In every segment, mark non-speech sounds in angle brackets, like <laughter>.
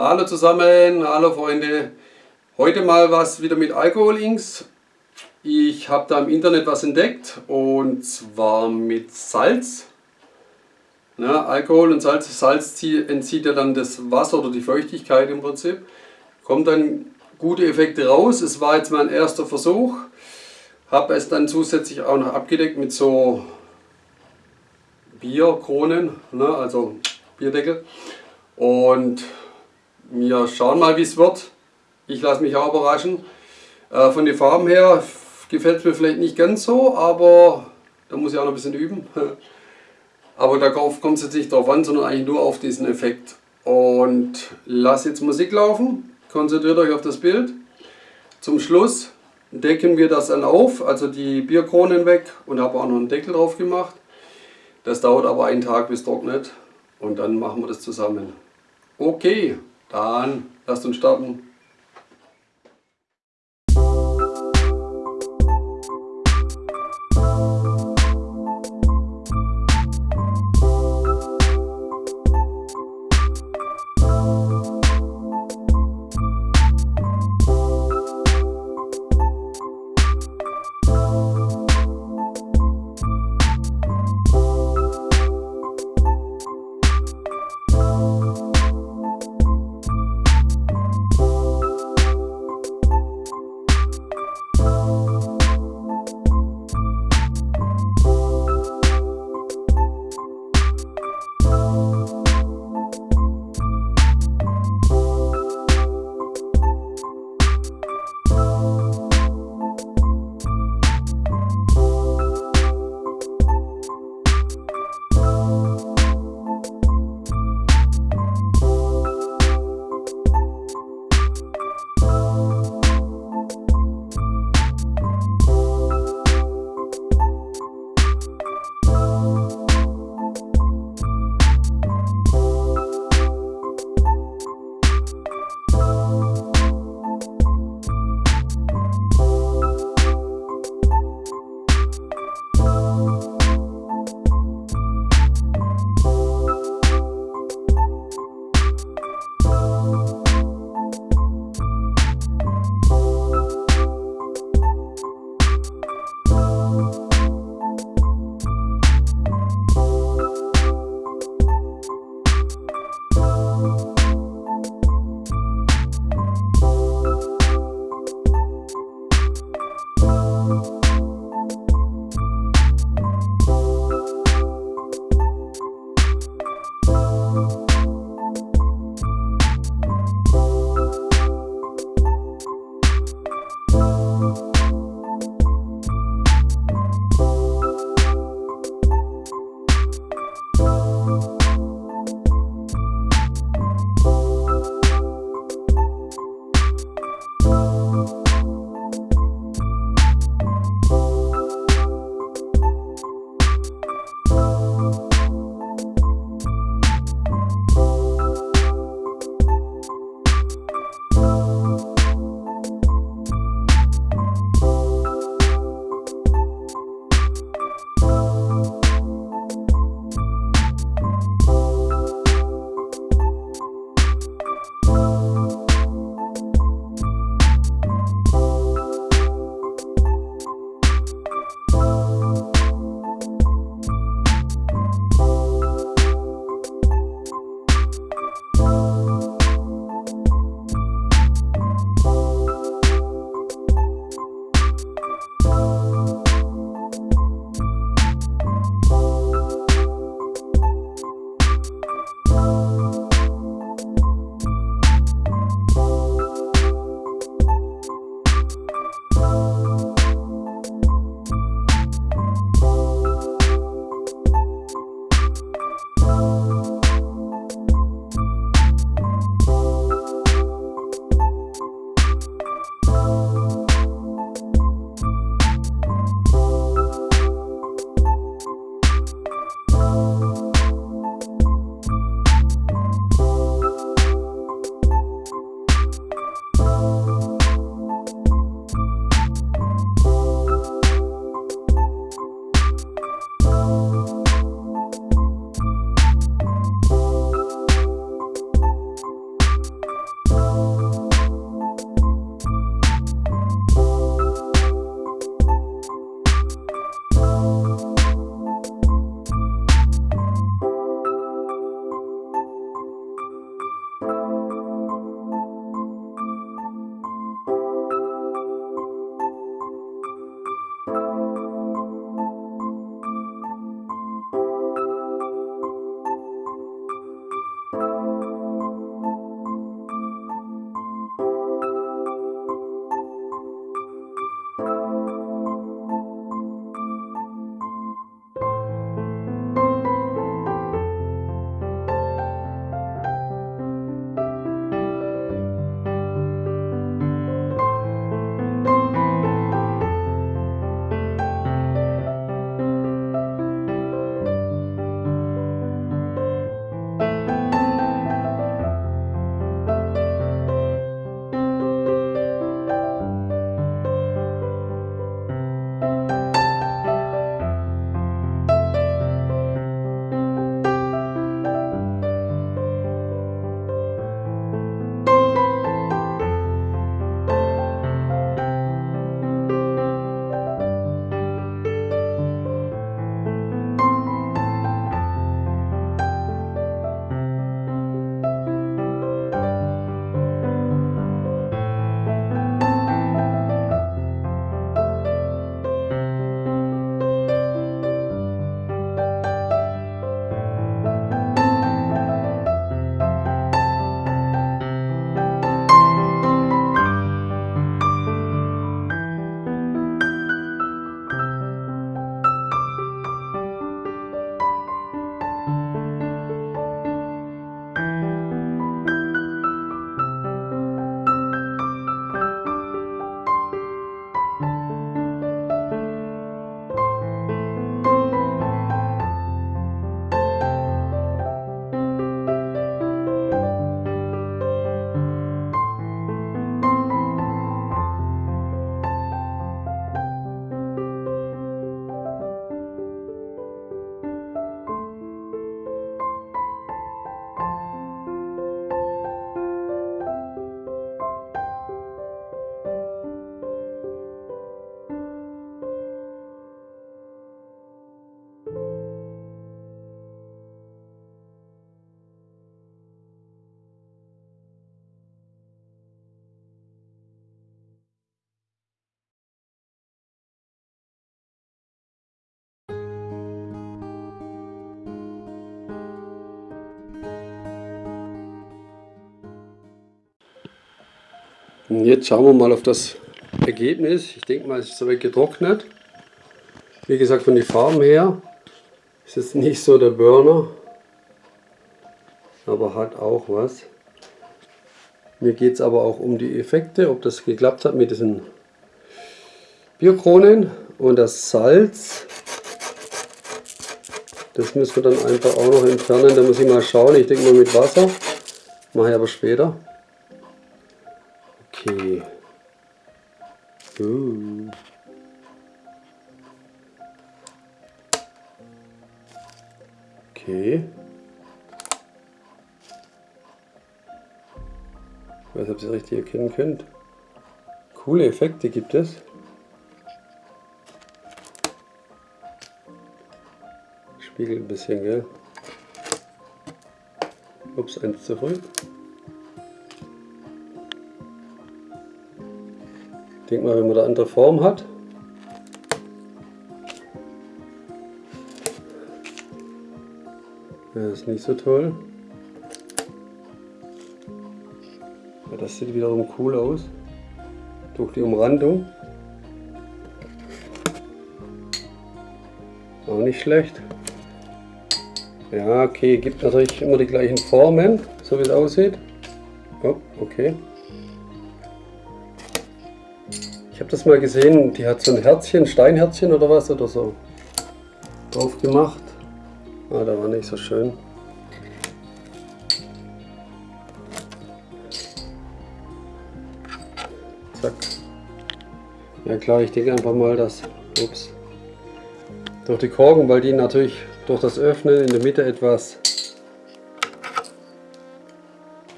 Hallo zusammen, hallo Freunde. Heute mal was wieder mit Alkohol-Inks. Ich habe da im Internet was entdeckt und zwar mit Salz. Ja, Alkohol und Salz, Salz entzieht ja dann das Wasser oder die Feuchtigkeit im Prinzip. Kommt dann gute Effekte raus. Es war jetzt mein erster Versuch. Habe es dann zusätzlich auch noch abgedeckt mit so Bierkronen, ne, also Bierdeckel. Und wir schauen mal, wie es wird. Ich lasse mich auch überraschen. Äh, von den Farben her gefällt es mir vielleicht nicht ganz so, aber da muss ich auch noch ein bisschen üben. <laughs> Aber darauf kommt es jetzt nicht drauf an, sondern eigentlich nur auf diesen Effekt. Und lass jetzt Musik laufen, konzentriert euch auf das Bild. Zum Schluss decken wir das dann auf, also die Bierkronen weg und habe auch noch einen Deckel drauf gemacht. Das dauert aber einen Tag bis trocknet und dann machen wir das zusammen. Okay, dann lasst uns starten. Und jetzt schauen wir mal auf das Ergebnis. Ich denke mal, es ist soweit getrocknet. Wie gesagt, von den Farben her ist es nicht so der Burner, aber hat auch was. Mir geht es aber auch um die Effekte, ob das geklappt hat mit diesen Bierkronen und das Salz. Das müssen wir dann einfach auch noch entfernen. Da muss ich mal schauen. Ich denke mal mit Wasser. Mache ich aber später. Okay. Okay. Ich weiß ob ihr es richtig erkennen könnt. Coole Effekte gibt es. Spiegelt ein bisschen, gell? Ups, eins zu denke mal, wenn man da andere Form hat, ja, ist nicht so toll. Ja, das sieht wiederum cool aus. Durch die Umrandung. Auch nicht schlecht. Ja, okay, gibt natürlich immer die gleichen Formen, so wie es aussieht. Oh, okay. Habe das mal gesehen, die hat so ein Herzchen, Steinherzchen oder was oder so drauf gemacht. Ah, da war nicht so schön. Zack. Ja klar, ich denke einfach mal, dass ups, durch die Korken, weil die natürlich durch das Öffnen in der Mitte etwas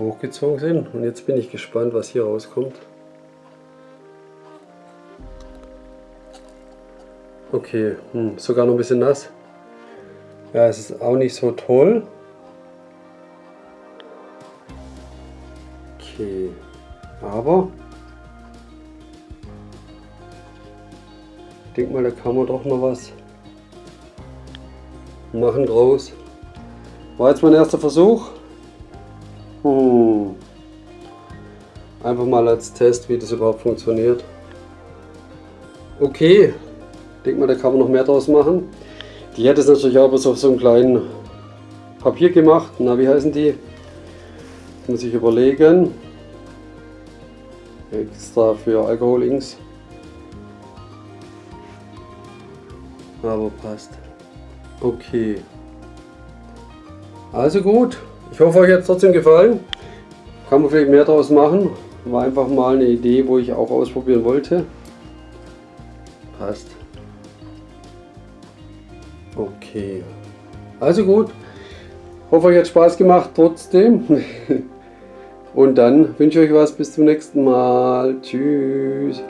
hochgezogen sind. Und jetzt bin ich gespannt, was hier rauskommt. Okay, hm, sogar noch ein bisschen nass. Ja, es ist auch nicht so toll. Okay, aber ich denke mal, da kann man doch noch was machen draus. War jetzt mein erster Versuch. Hm. Einfach mal als Test, wie das überhaupt funktioniert. Okay, denke mal, da kann man noch mehr draus machen. Die hätte es natürlich auch auf so einem kleinen Papier gemacht. Na, wie heißen die? Das muss ich überlegen. Extra für Alkohol-Inks. Aber passt. Okay. Also gut. Ich hoffe, euch hat es trotzdem gefallen. Kann man vielleicht mehr daraus machen. War einfach mal eine Idee, wo ich auch ausprobieren wollte. Passt. Okay. Also gut. Hoffe, euch hat Spaß gemacht trotzdem. <laughs> Und dann wünsche ich euch was bis zum nächsten Mal. Tschüss.